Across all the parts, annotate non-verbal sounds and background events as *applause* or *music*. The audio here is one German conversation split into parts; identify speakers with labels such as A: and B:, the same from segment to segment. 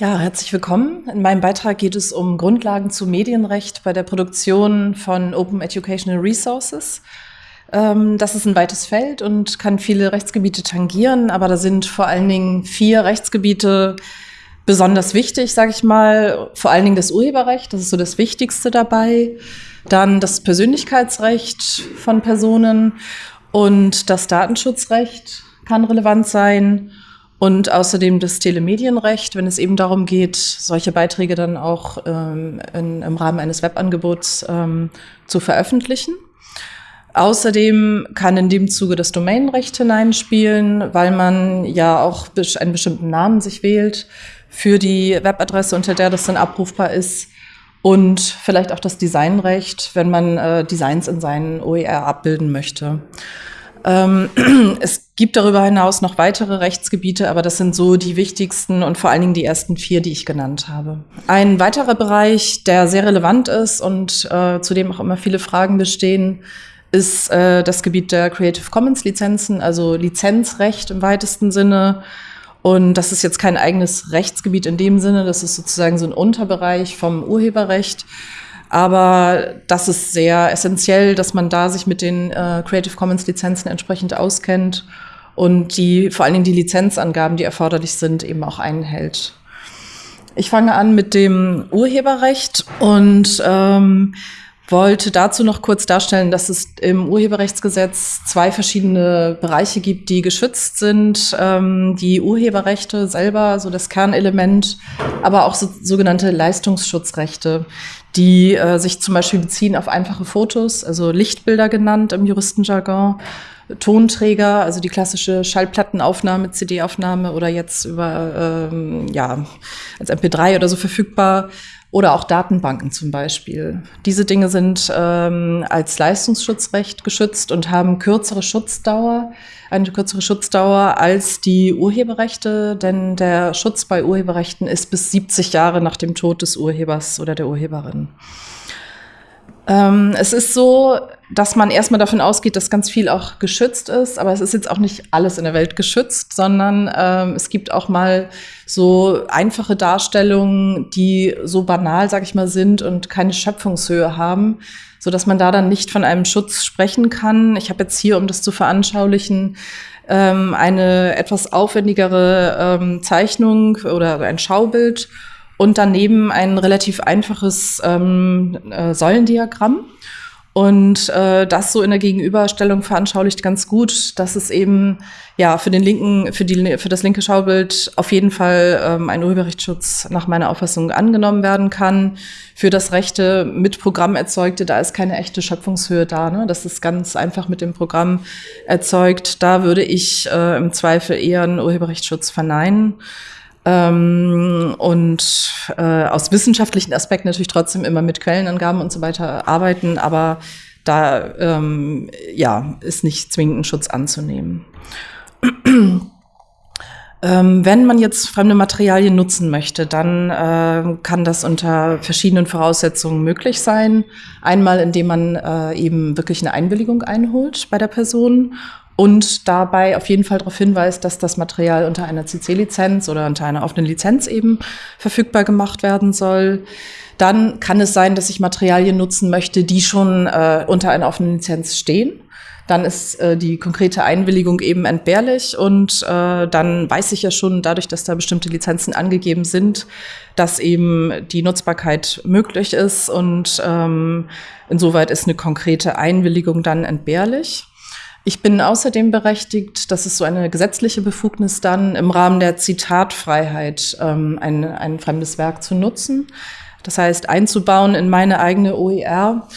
A: Ja, herzlich willkommen. In meinem Beitrag geht es um Grundlagen zu Medienrecht bei der Produktion von Open Educational Resources. Ähm, das ist ein weites Feld und kann viele Rechtsgebiete tangieren, aber da sind vor allen Dingen vier Rechtsgebiete besonders wichtig, sage ich mal. Vor allen Dingen das Urheberrecht, das ist so das Wichtigste dabei. Dann das Persönlichkeitsrecht von Personen und das Datenschutzrecht kann relevant sein und außerdem das Telemedienrecht, wenn es eben darum geht, solche Beiträge dann auch ähm, in, im Rahmen eines Webangebots ähm, zu veröffentlichen. Außerdem kann in dem Zuge das Domainrecht hineinspielen, weil man ja auch einen bestimmten Namen sich wählt für die Webadresse, unter der das dann abrufbar ist. Und vielleicht auch das Designrecht, wenn man äh, Designs in seinen OER abbilden möchte. Ähm, *clears throat* es gibt darüber hinaus noch weitere Rechtsgebiete, aber das sind so die wichtigsten und vor allen Dingen die ersten vier, die ich genannt habe. Ein weiterer Bereich, der sehr relevant ist und äh, zu dem auch immer viele Fragen bestehen, ist äh, das Gebiet der Creative Commons Lizenzen, also Lizenzrecht im weitesten Sinne. Und das ist jetzt kein eigenes Rechtsgebiet in dem Sinne, das ist sozusagen so ein Unterbereich vom Urheberrecht. Aber das ist sehr essentiell, dass man da sich mit den äh, Creative Commons Lizenzen entsprechend auskennt und die vor allen Dingen die Lizenzangaben, die erforderlich sind, eben auch einhält. Ich fange an mit dem Urheberrecht und ähm, wollte dazu noch kurz darstellen, dass es im Urheberrechtsgesetz zwei verschiedene Bereiche gibt, die geschützt sind. Ähm, die Urheberrechte selber, so das Kernelement, aber auch so, sogenannte Leistungsschutzrechte, die äh, sich zum Beispiel beziehen auf einfache Fotos, also Lichtbilder genannt im Juristenjargon. Tonträger, also die klassische Schallplattenaufnahme, CD-Aufnahme oder jetzt über ähm, ja als MP3 oder so verfügbar oder auch Datenbanken zum Beispiel. Diese Dinge sind ähm, als Leistungsschutzrecht geschützt und haben kürzere Schutzdauer, eine kürzere Schutzdauer als die Urheberrechte, denn der Schutz bei Urheberrechten ist bis 70 Jahre nach dem Tod des Urhebers oder der Urheberin. Ähm, es ist so, dass man erstmal davon ausgeht, dass ganz viel auch geschützt ist, aber es ist jetzt auch nicht alles in der Welt geschützt, sondern ähm, es gibt auch mal so einfache Darstellungen, die so banal, sag ich mal, sind und keine Schöpfungshöhe haben, so dass man da dann nicht von einem Schutz sprechen kann. Ich habe jetzt hier, um das zu veranschaulichen, ähm, eine etwas aufwendigere ähm, Zeichnung oder ein Schaubild und daneben ein relativ einfaches ähm, äh, Säulendiagramm. Und äh, das so in der Gegenüberstellung veranschaulicht ganz gut, dass es eben ja für den linken, für die für das linke Schaubild auf jeden Fall ähm, ein Urheberrechtsschutz nach meiner Auffassung angenommen werden kann. Für das rechte mit Programm erzeugte, da ist keine echte Schöpfungshöhe da. Ne? Das ist ganz einfach mit dem Programm erzeugt. Da würde ich äh, im Zweifel eher einen Urheberrechtsschutz verneinen. Ähm, und äh, aus wissenschaftlichen Aspekten natürlich trotzdem immer mit Quellenangaben und so weiter arbeiten, aber da ähm, ja, ist nicht zwingend ein Schutz anzunehmen. *clears throat* ähm, wenn man jetzt fremde Materialien nutzen möchte, dann äh, kann das unter verschiedenen Voraussetzungen möglich sein. Einmal, indem man äh, eben wirklich eine Einwilligung einholt bei der Person und dabei auf jeden Fall darauf hinweist, dass das Material unter einer CC-Lizenz oder unter einer offenen Lizenz eben verfügbar gemacht werden soll. Dann kann es sein, dass ich Materialien nutzen möchte, die schon äh, unter einer offenen Lizenz stehen. Dann ist äh, die konkrete Einwilligung eben entbehrlich und äh, dann weiß ich ja schon, dadurch, dass da bestimmte Lizenzen angegeben sind, dass eben die Nutzbarkeit möglich ist und ähm, insoweit ist eine konkrete Einwilligung dann entbehrlich. Ich bin außerdem berechtigt, das ist so eine gesetzliche Befugnis dann, im Rahmen der Zitatfreiheit ähm, ein, ein fremdes Werk zu nutzen. Das heißt, einzubauen in meine eigene OER,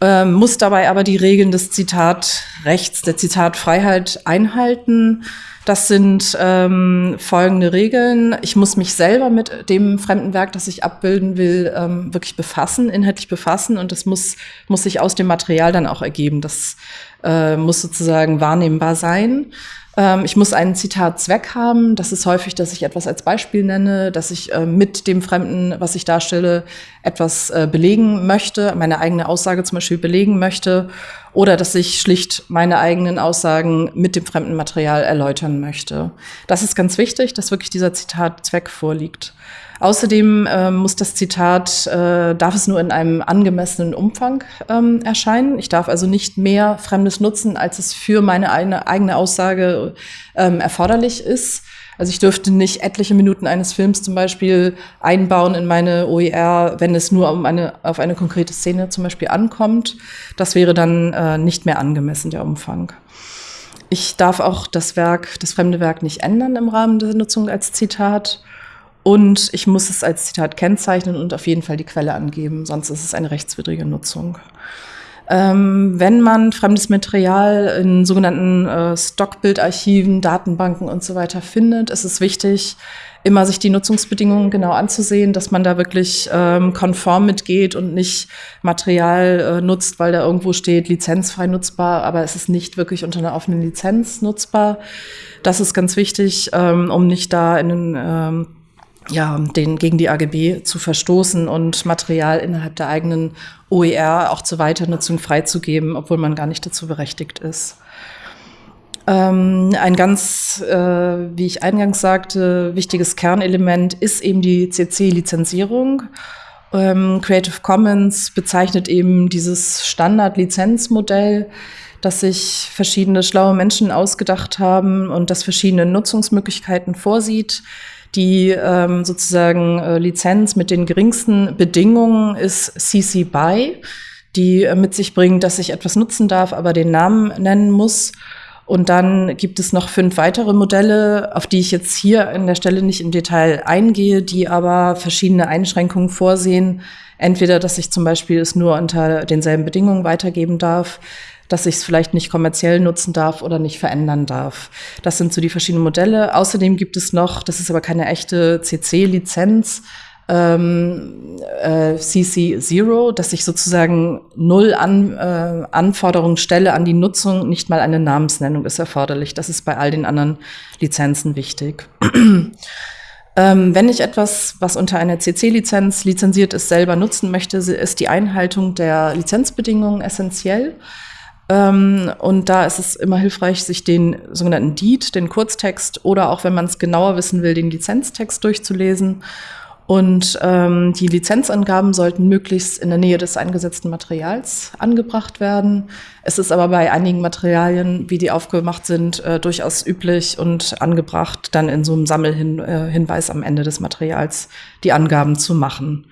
A: ähm, muss dabei aber die Regeln des Zitatrechts, der Zitatfreiheit einhalten. Das sind ähm, folgende Regeln. Ich muss mich selber mit dem fremden Werk, das ich abbilden will, ähm, wirklich befassen, inhaltlich befassen. Und das muss, muss sich aus dem Material dann auch ergeben. Das äh, muss sozusagen wahrnehmbar sein. Ähm, ich muss einen Zitatzweck haben. Das ist häufig, dass ich etwas als Beispiel nenne, dass ich äh, mit dem Fremden, was ich darstelle, etwas äh, belegen möchte, meine eigene Aussage zum Beispiel belegen möchte, oder dass ich schlicht meine eigenen Aussagen mit dem fremden Material erläutern möchte. Das ist ganz wichtig, dass wirklich dieser Zitatzweck vorliegt. Außerdem äh, muss das Zitat, äh, darf es nur in einem angemessenen Umfang ähm, erscheinen. Ich darf also nicht mehr Fremdes nutzen, als es für meine eine, eigene Aussage ähm, erforderlich ist. Also ich dürfte nicht etliche Minuten eines Films zum Beispiel einbauen in meine OER, wenn es nur um eine, auf eine konkrete Szene zum Beispiel ankommt. Das wäre dann äh, nicht mehr angemessen, der Umfang. Ich darf auch das Werk, das fremde Werk nicht ändern im Rahmen der Nutzung als Zitat. Und ich muss es als Zitat kennzeichnen und auf jeden Fall die Quelle angeben, sonst ist es eine rechtswidrige Nutzung. Ähm, wenn man fremdes Material in sogenannten äh, Stockbildarchiven, Datenbanken und so weiter findet, ist es wichtig, immer sich die Nutzungsbedingungen genau anzusehen, dass man da wirklich ähm, konform mitgeht und nicht Material äh, nutzt, weil da irgendwo steht lizenzfrei nutzbar, aber es ist nicht wirklich unter einer offenen Lizenz nutzbar. Das ist ganz wichtig, ähm, um nicht da in den ja, den gegen die AGB zu verstoßen und Material innerhalb der eigenen OER auch zur Weiternutzung freizugeben, obwohl man gar nicht dazu berechtigt ist. Ähm, ein ganz, äh, wie ich eingangs sagte, wichtiges Kernelement ist eben die CC-Lizenzierung. Ähm, Creative Commons bezeichnet eben dieses Standard-Lizenzmodell, das sich verschiedene schlaue Menschen ausgedacht haben und das verschiedene Nutzungsmöglichkeiten vorsieht. Die ähm, sozusagen äh, Lizenz mit den geringsten Bedingungen ist CC BY, die äh, mit sich bringt, dass ich etwas nutzen darf, aber den Namen nennen muss. Und dann gibt es noch fünf weitere Modelle, auf die ich jetzt hier an der Stelle nicht im Detail eingehe, die aber verschiedene Einschränkungen vorsehen. Entweder, dass ich zum Beispiel es nur unter denselben Bedingungen weitergeben darf, dass ich es vielleicht nicht kommerziell nutzen darf oder nicht verändern darf. Das sind so die verschiedenen Modelle. Außerdem gibt es noch, das ist aber keine echte CC-Lizenz, ähm, äh, CC Zero, dass ich sozusagen null an, äh, Anforderungen stelle an die Nutzung, nicht mal eine Namensnennung ist erforderlich. Das ist bei all den anderen Lizenzen wichtig. *clears throat* ähm, wenn ich etwas, was unter einer CC-Lizenz lizenziert ist, selber nutzen möchte, ist die Einhaltung der Lizenzbedingungen essentiell. Ähm, und da ist es immer hilfreich, sich den sogenannten Deed, den Kurztext oder auch, wenn man es genauer wissen will, den Lizenztext durchzulesen. Und ähm, die Lizenzangaben sollten möglichst in der Nähe des eingesetzten Materials angebracht werden. Es ist aber bei einigen Materialien, wie die aufgemacht sind, äh, durchaus üblich und angebracht, dann in so einem Sammelhinweis äh, am Ende des Materials die Angaben zu machen.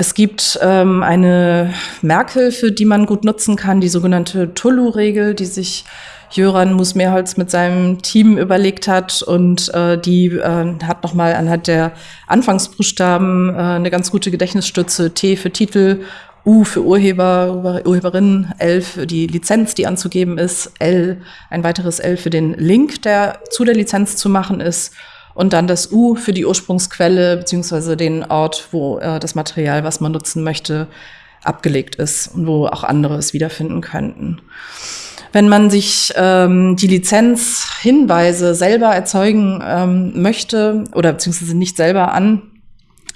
A: Es gibt ähm, eine Merkhilfe, die man gut nutzen kann, die sogenannte Tulu-Regel, die sich Jöran Musmeerholz mit seinem Team überlegt hat und äh, die äh, hat nochmal anhand der Anfangsbuchstaben äh, eine ganz gute Gedächtnisstütze. T für Titel, U für Urheber, Urheberin, L für die Lizenz, die anzugeben ist, L, ein weiteres L für den Link, der zu der Lizenz zu machen ist und dann das U für die Ursprungsquelle beziehungsweise den Ort, wo äh, das Material, was man nutzen möchte, abgelegt ist und wo auch andere es wiederfinden könnten. Wenn man sich ähm, die Lizenzhinweise selber erzeugen ähm, möchte oder beziehungsweise nicht selber an,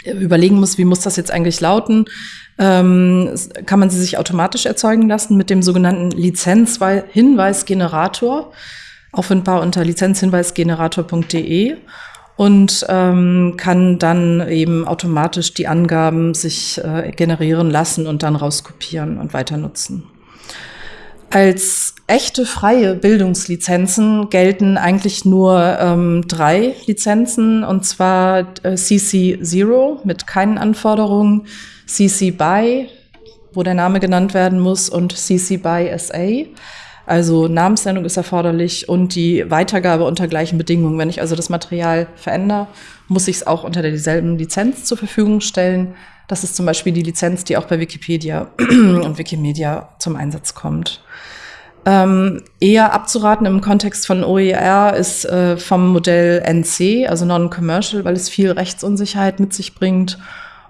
A: überlegen muss, wie muss das jetzt eigentlich lauten, ähm, kann man sie sich automatisch erzeugen lassen mit dem sogenannten Lizenzhinweisgenerator, auffindbar unter lizenzhinweisgenerator.de und ähm, kann dann eben automatisch die Angaben sich äh, generieren lassen und dann rauskopieren und weiter nutzen. Als echte freie Bildungslizenzen gelten eigentlich nur ähm, drei Lizenzen, und zwar äh, CC Zero mit keinen Anforderungen, CC BY, wo der Name genannt werden muss, und CC BY SA. Also Namensnennung ist erforderlich und die Weitergabe unter gleichen Bedingungen. Wenn ich also das Material verändere, muss ich es auch unter derselben Lizenz zur Verfügung stellen. Das ist zum Beispiel die Lizenz, die auch bei Wikipedia *clears throat* und Wikimedia zum Einsatz kommt. Ähm, eher abzuraten im Kontext von OER ist äh, vom Modell NC, also Non-Commercial, weil es viel Rechtsunsicherheit mit sich bringt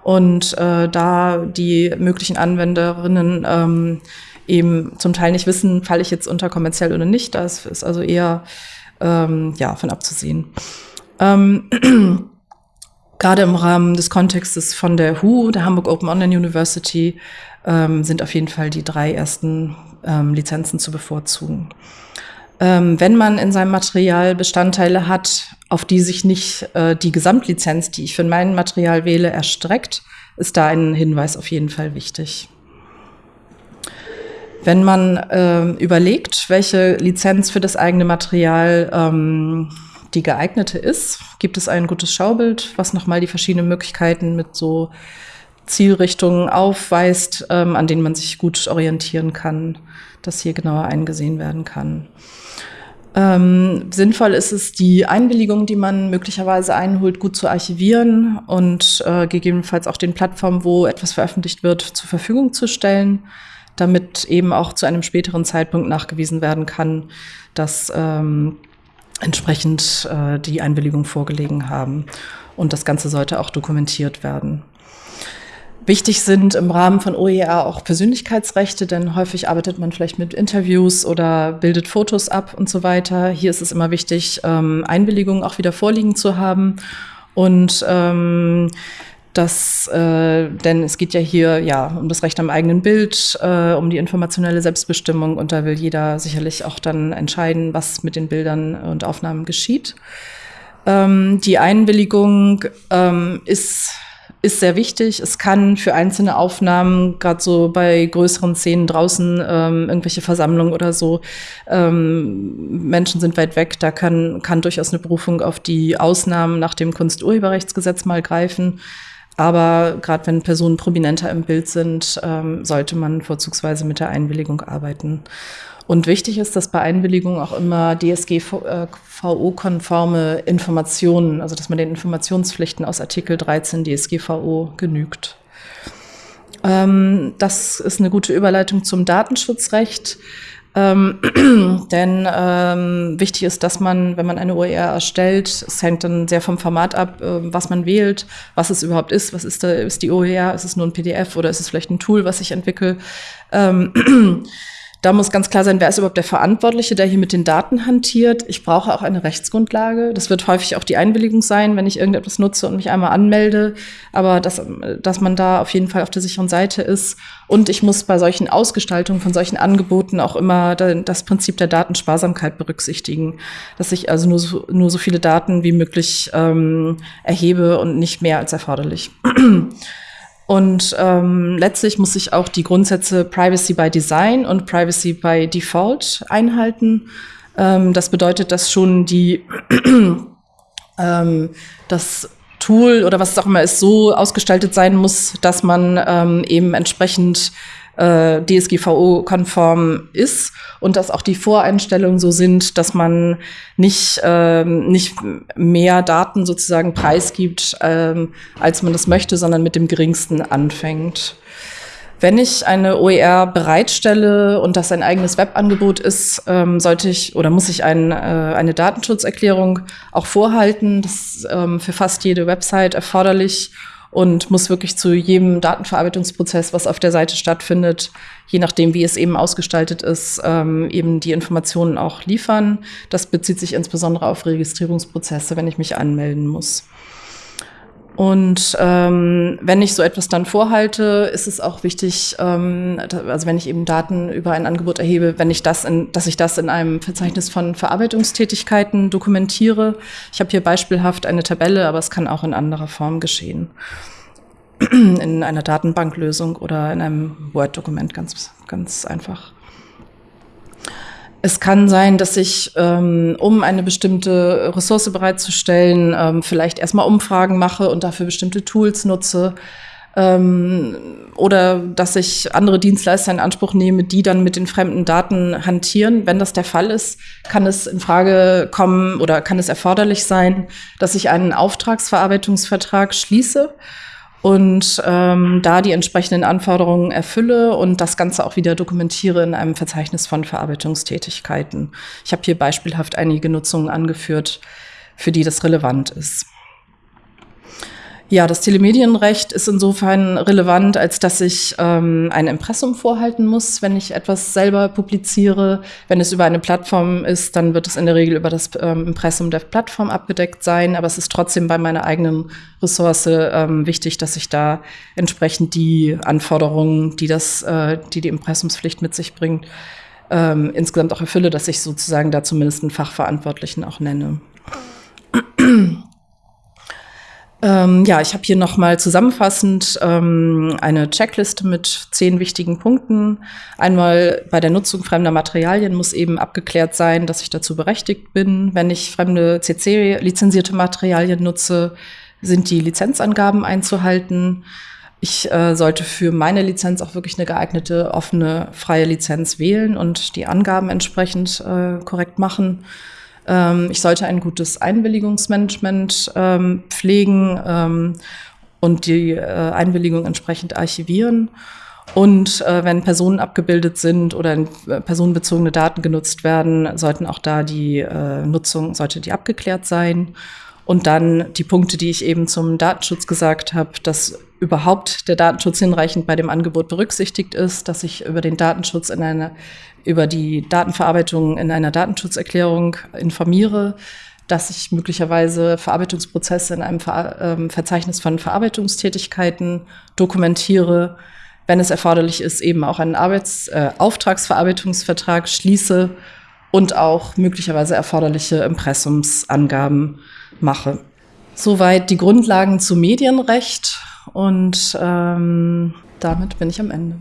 A: und äh, da die möglichen Anwenderinnen ähm, eben zum Teil nicht wissen, falle ich jetzt unter kommerziell oder nicht. Das ist also eher ähm, ja, von abzusehen. Ähm, *clears throat* Gerade im Rahmen des Kontextes von der HU, der Hamburg Open Online University, ähm, sind auf jeden Fall die drei ersten ähm, Lizenzen zu bevorzugen. Ähm, wenn man in seinem Material Bestandteile hat, auf die sich nicht äh, die Gesamtlizenz, die ich für mein Material wähle, erstreckt, ist da ein Hinweis auf jeden Fall wichtig. Wenn man äh, überlegt, welche Lizenz für das eigene Material ähm, die geeignete ist, gibt es ein gutes Schaubild, was nochmal die verschiedenen Möglichkeiten mit so Zielrichtungen aufweist, ähm, an denen man sich gut orientieren kann, dass hier genauer eingesehen werden kann. Ähm, sinnvoll ist es, die Einwilligung, die man möglicherweise einholt, gut zu archivieren und äh, gegebenenfalls auch den Plattformen, wo etwas veröffentlicht wird, zur Verfügung zu stellen, damit eben auch zu einem späteren Zeitpunkt nachgewiesen werden kann, dass ähm, entsprechend äh, die Einwilligung vorgelegen haben. Und das Ganze sollte auch dokumentiert werden. Wichtig sind im Rahmen von OER auch Persönlichkeitsrechte, denn häufig arbeitet man vielleicht mit Interviews oder bildet Fotos ab und so weiter. Hier ist es immer wichtig, ähm, Einwilligungen auch wieder vorliegen zu haben. Und ähm, das, äh, denn es geht ja hier ja um das Recht am eigenen Bild, äh, um die informationelle Selbstbestimmung und da will jeder sicherlich auch dann entscheiden, was mit den Bildern und Aufnahmen geschieht. Ähm, die Einwilligung ähm, ist ist sehr wichtig. Es kann für einzelne Aufnahmen, gerade so bei größeren Szenen draußen, ähm, irgendwelche Versammlungen oder so, ähm, Menschen sind weit weg, da kann, kann durchaus eine Berufung auf die Ausnahmen nach dem Kunsturheberrechtsgesetz mal greifen. Aber gerade wenn Personen prominenter im Bild sind, ähm, sollte man vorzugsweise mit der Einwilligung arbeiten. Und wichtig ist, dass bei Einwilligung auch immer DSGVO-konforme Informationen, also dass man den Informationspflichten aus Artikel 13 DSGVO genügt. Ähm, das ist eine gute Überleitung zum Datenschutzrecht. Ähm, *clears throat* denn ähm, wichtig ist, dass man, wenn man eine OER erstellt, es hängt dann sehr vom Format ab, äh, was man wählt, was es überhaupt ist, was ist, da, ist die OER, ist es nur ein PDF oder ist es vielleicht ein Tool, was ich entwickle. Ähm, *clears throat* Da muss ganz klar sein, wer ist überhaupt der Verantwortliche, der hier mit den Daten hantiert. Ich brauche auch eine Rechtsgrundlage. Das wird häufig auch die Einwilligung sein, wenn ich irgendetwas nutze und mich einmal anmelde. Aber dass, dass man da auf jeden Fall auf der sicheren Seite ist. Und ich muss bei solchen Ausgestaltungen von solchen Angeboten auch immer das Prinzip der Datensparsamkeit berücksichtigen. Dass ich also nur so, nur so viele Daten wie möglich ähm, erhebe und nicht mehr als erforderlich. *clears throat* Und ähm, letztlich muss ich auch die Grundsätze Privacy by Design und Privacy by Default einhalten. Ähm, das bedeutet, dass schon die *clears throat* ähm, das Tool oder was auch immer ist, so ausgestaltet sein muss, dass man ähm, eben entsprechend äh, DSGVO-konform ist und dass auch die Voreinstellungen so sind, dass man nicht, ähm, nicht mehr Daten sozusagen preisgibt, ähm, als man das möchte, sondern mit dem geringsten anfängt. Wenn ich eine OER bereitstelle und das ein eigenes Webangebot ist, ähm, sollte ich oder muss ich ein, äh, eine Datenschutzerklärung auch vorhalten. Das ist ähm, für fast jede Website erforderlich und muss wirklich zu jedem Datenverarbeitungsprozess, was auf der Seite stattfindet, je nachdem, wie es eben ausgestaltet ist, ähm, eben die Informationen auch liefern. Das bezieht sich insbesondere auf Registrierungsprozesse, wenn ich mich anmelden muss. Und ähm, wenn ich so etwas dann vorhalte, ist es auch wichtig, ähm, also wenn ich eben Daten über ein Angebot erhebe, wenn ich das in, dass ich das in einem Verzeichnis von Verarbeitungstätigkeiten dokumentiere. Ich habe hier beispielhaft eine Tabelle, aber es kann auch in anderer Form geschehen. In einer Datenbanklösung oder in einem Word-Dokument, ganz, ganz einfach. Es kann sein, dass ich, ähm, um eine bestimmte Ressource bereitzustellen, ähm, vielleicht erstmal Umfragen mache und dafür bestimmte Tools nutze. Ähm, oder dass ich andere Dienstleister in Anspruch nehme, die dann mit den fremden Daten hantieren. Wenn das der Fall ist, kann es in Frage kommen oder kann es erforderlich sein, dass ich einen Auftragsverarbeitungsvertrag schließe und ähm, da die entsprechenden Anforderungen erfülle und das Ganze auch wieder dokumentiere in einem Verzeichnis von Verarbeitungstätigkeiten. Ich habe hier beispielhaft einige Nutzungen angeführt, für die das relevant ist. Ja, das Telemedienrecht ist insofern relevant, als dass ich ähm, ein Impressum vorhalten muss, wenn ich etwas selber publiziere. Wenn es über eine Plattform ist, dann wird es in der Regel über das ähm, Impressum der Plattform abgedeckt sein. Aber es ist trotzdem bei meiner eigenen Ressource ähm, wichtig, dass ich da entsprechend die Anforderungen, die das, äh, die die Impressumspflicht mit sich bringt, ähm, insgesamt auch erfülle, dass ich sozusagen da zumindest einen Fachverantwortlichen auch nenne. Ähm, ja, ich habe hier nochmal zusammenfassend ähm, eine Checkliste mit zehn wichtigen Punkten. Einmal bei der Nutzung fremder Materialien muss eben abgeklärt sein, dass ich dazu berechtigt bin. Wenn ich fremde CC-lizenzierte Materialien nutze, sind die Lizenzangaben einzuhalten. Ich äh, sollte für meine Lizenz auch wirklich eine geeignete, offene, freie Lizenz wählen und die Angaben entsprechend äh, korrekt machen. Ähm, ich sollte ein gutes Einwilligungsmanagement ähm, pflegen ähm, und die äh, Einwilligung entsprechend archivieren. Und äh, wenn Personen abgebildet sind oder äh, personenbezogene Daten genutzt werden, sollten auch da die äh, Nutzung, sollte die abgeklärt sein. Und dann die Punkte, die ich eben zum Datenschutz gesagt habe, dass überhaupt der Datenschutz hinreichend bei dem Angebot berücksichtigt ist, dass ich über den Datenschutz in einer, über die Datenverarbeitung in einer Datenschutzerklärung informiere, dass ich möglicherweise Verarbeitungsprozesse in einem Ver ähm, Verzeichnis von Verarbeitungstätigkeiten dokumentiere, wenn es erforderlich ist, eben auch einen Arbeits äh, Auftragsverarbeitungsvertrag schließe und auch möglicherweise erforderliche Impressumsangaben mache. Soweit die Grundlagen zu Medienrecht und ähm, damit bin ich am Ende.